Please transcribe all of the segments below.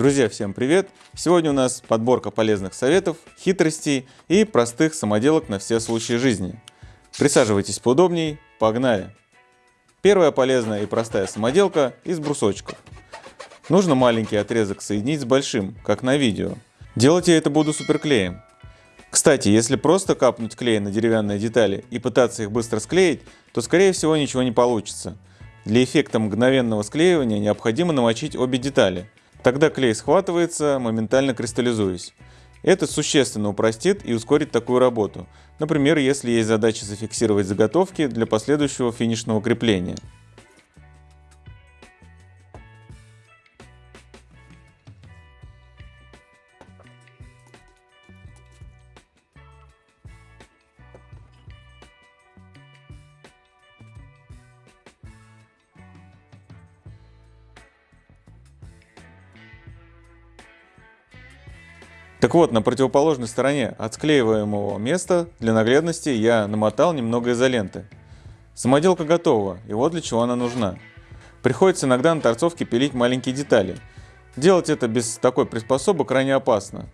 Друзья, всем привет! Сегодня у нас подборка полезных советов, хитростей и простых самоделок на все случаи жизни. Присаживайтесь поудобней, погнали! Первая полезная и простая самоделка из брусочков. Нужно маленький отрезок соединить с большим, как на видео. Делать я это буду суперклеем. Кстати, если просто капнуть клей на деревянные детали и пытаться их быстро склеить, то скорее всего ничего не получится. Для эффекта мгновенного склеивания необходимо намочить обе детали – Тогда клей схватывается, моментально кристаллизуясь. Это существенно упростит и ускорит такую работу. Например, если есть задача зафиксировать заготовки для последующего финишного крепления. Так вот, на противоположной стороне от склеиваемого места для наглядности я намотал немного изоленты. Самоделка готова, и вот для чего она нужна. Приходится иногда на торцовке пилить маленькие детали. Делать это без такой приспособы крайне опасно.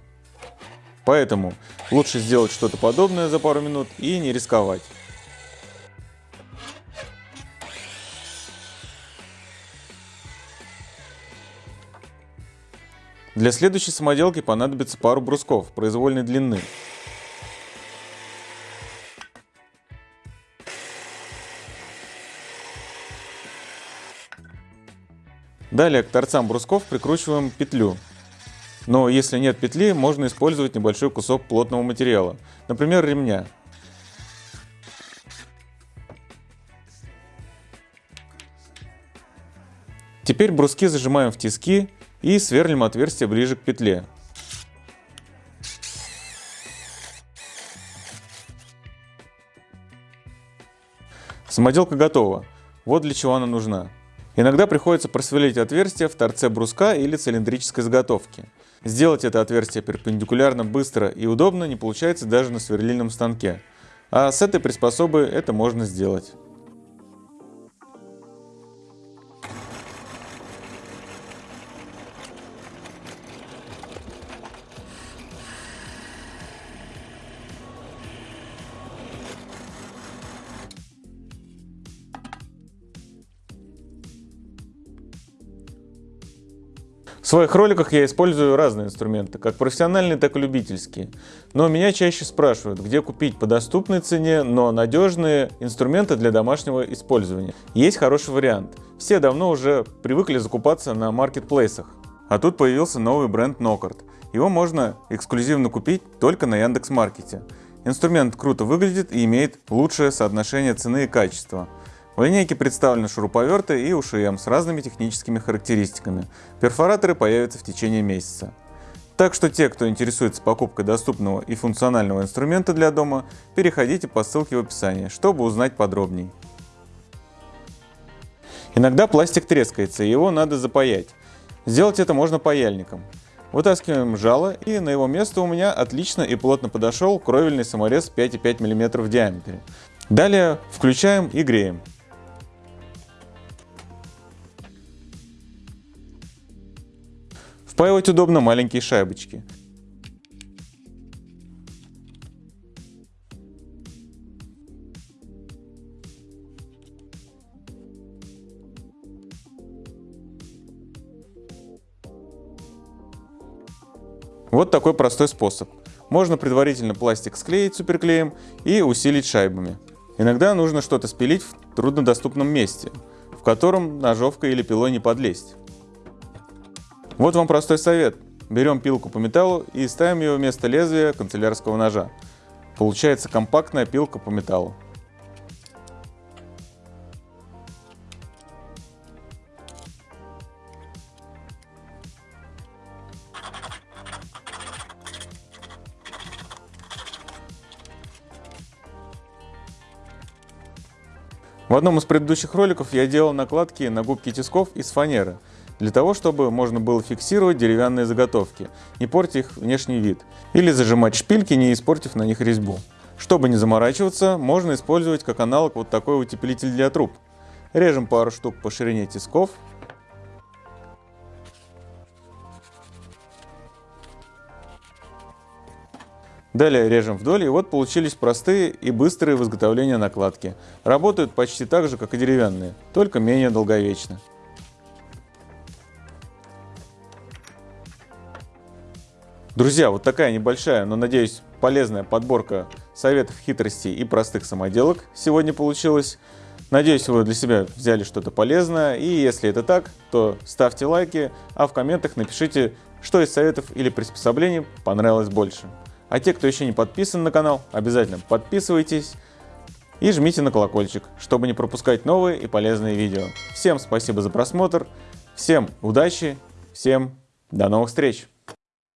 Поэтому лучше сделать что-то подобное за пару минут и не рисковать. Для следующей самоделки понадобится пару брусков произвольной длины. Далее к торцам брусков прикручиваем петлю. Но если нет петли, можно использовать небольшой кусок плотного материала, например ремня. Теперь бруски зажимаем в тиски и сверлим отверстие ближе к петле. Самоделка готова. Вот для чего она нужна. Иногда приходится просверлить отверстие в торце бруска или цилиндрической заготовки. Сделать это отверстие перпендикулярно быстро и удобно не получается даже на сверлильном станке. А с этой приспособой это можно сделать. В своих роликах я использую разные инструменты, как профессиональные, так и любительские. Но меня чаще спрашивают, где купить по доступной цене, но надежные инструменты для домашнего использования. Есть хороший вариант. Все давно уже привыкли закупаться на маркетплейсах. А тут появился новый бренд Нокарт. Его можно эксклюзивно купить только на Яндекс.Маркете. Инструмент круто выглядит и имеет лучшее соотношение цены и качества. В линейке представлены шуруповерты и УШМ с разными техническими характеристиками. Перфораторы появятся в течение месяца. Так что те, кто интересуется покупкой доступного и функционального инструмента для дома, переходите по ссылке в описании, чтобы узнать подробней. Иногда пластик трескается, и его надо запаять. Сделать это можно паяльником. Вытаскиваем жало, и на его место у меня отлично и плотно подошел кровельный саморез 5,5 мм в диаметре. Далее включаем и греем. Впаивать удобно маленькие шайбочки. Вот такой простой способ. Можно предварительно пластик склеить суперклеем и усилить шайбами. Иногда нужно что-то спилить в труднодоступном месте, в котором ножовкой или пилой не подлезть. Вот вам простой совет. Берем пилку по металлу и ставим ее вместо лезвия канцелярского ножа. Получается компактная пилка по металлу. В одном из предыдущих роликов я делал накладки на губки тисков из фанеры – для того, чтобы можно было фиксировать деревянные заготовки, не портя их внешний вид, или зажимать шпильки, не испортив на них резьбу. Чтобы не заморачиваться, можно использовать как аналог вот такой утеплитель для труб. Режем пару штук по ширине тисков. Далее режем вдоль, и вот получились простые и быстрые в изготовлении накладки. Работают почти так же, как и деревянные, только менее долговечно. Друзья, вот такая небольшая, но надеюсь полезная подборка советов, хитростей и простых самоделок сегодня получилась. Надеюсь, вы для себя взяли что-то полезное, и если это так, то ставьте лайки, а в комментах напишите, что из советов или приспособлений понравилось больше. А те, кто еще не подписан на канал, обязательно подписывайтесь и жмите на колокольчик, чтобы не пропускать новые и полезные видео. Всем спасибо за просмотр, всем удачи, всем до новых встреч!